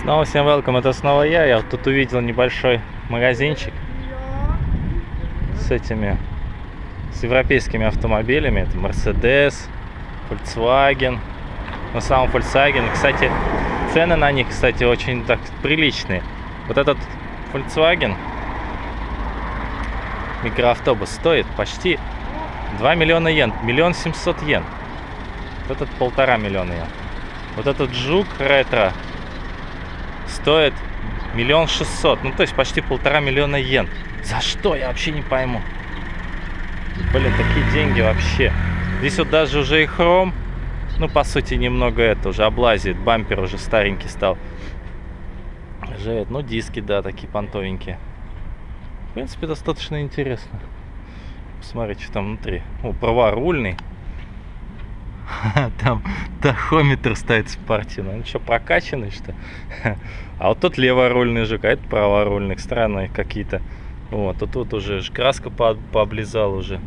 Снова всем welcome, это снова я. Я тут увидел небольшой магазинчик с этими, с европейскими автомобилями. Это Mercedes, Volkswagen. На самом Volkswagen, кстати, цены на них, кстати, очень так приличные. Вот этот Volkswagen микроавтобус стоит почти 2 миллиона йен, миллион семьсот йен. Вот этот полтора миллиона йен. Вот этот жук ретро стоит миллион шестьсот. Ну, то есть почти полтора миллиона йен. За что? Я вообще не пойму. Блин, такие деньги вообще. Здесь вот даже уже и хром. Ну, по сути, немного это уже облазит. Бампер уже старенький стал. Живет. Ну, диски, да, такие понтовенькие. В принципе, достаточно интересно. Посмотрите, что там внутри. О, праворульный. Там тахометр стоит спортивный. Ну что, прокачанный что? А вот тут леворульный жук, а это праворульный. Странные какие-то. Вот, тут вот уже краска по пооблизала уже.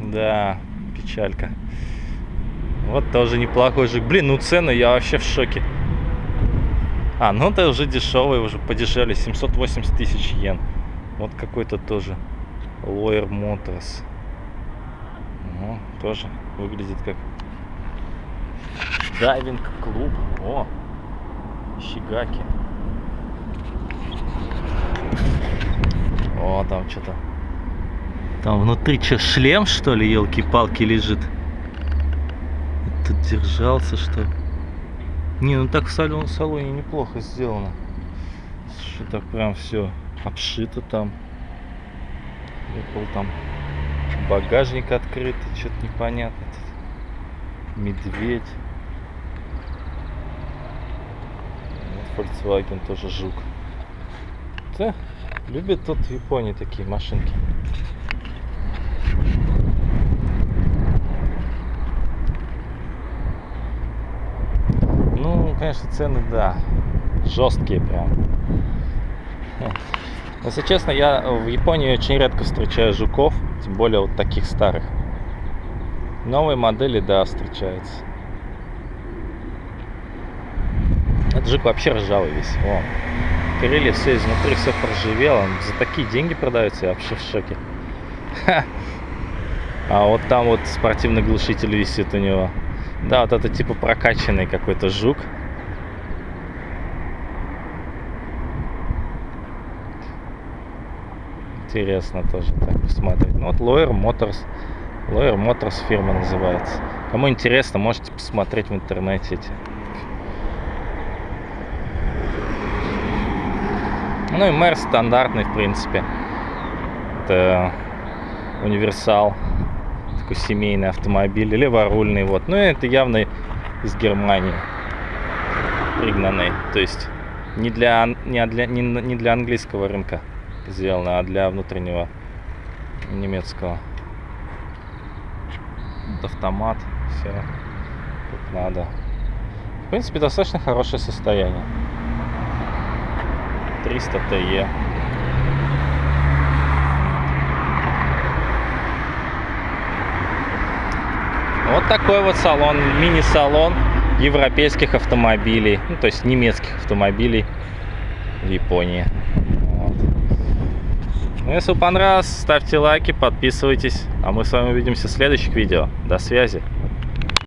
Да, печалька. Вот тоже неплохой жук. Блин, ну цены я вообще в шоке. А, ну это уже дешевый, уже подешевле. 780 тысяч йен. Вот какой-то тоже. Lawyer Motors. Ну, тоже выглядит как дайвинг клуб. О, щегаки. О, там что-то. Там внутри что, шлем, что ли, елки-палки лежит? Тут держался, что? Не, ну так в салоне, в салоне неплохо сделано. Что так прям все обшито там. Apple там багажник открытый, что-то непонятно. Медведь. Volkswagen тоже жук. Да, любят тут в Японии такие машинки. Ну, конечно, цены, да, жесткие прям. Если честно, я в Японии очень редко встречаю жуков, тем более вот таких старых. Новые модели, да, встречаются. Этот жук вообще ржавый весь. О, крылья все изнутри, все проживело. Он за такие деньги продается, я вообще в шоке. Ха. А вот там вот спортивный глушитель висит у него. Да, вот это типа прокачанный какой-то жук. Интересно тоже так посмотреть. Ну, вот Lawyer Motors. Lawyer Motors фирма называется. Кому интересно, можете посмотреть в интернете эти. Ну и мэр стандартный, в принципе. Это универсал. Такой семейный автомобиль. Леворульный, вот. Ну, это явно из Германии пригнанный. То есть не для, не для, не, не для английского рынка сделано, а для внутреннего немецкого. Вот автомат, все как надо. В принципе, достаточно хорошее состояние. 300 ТЕ. Вот такой вот салон, мини-салон европейских автомобилей, ну, то есть немецких автомобилей в Японии. Ну, если понравилось, ставьте лайки, подписывайтесь. А мы с вами увидимся в следующих видео. До связи.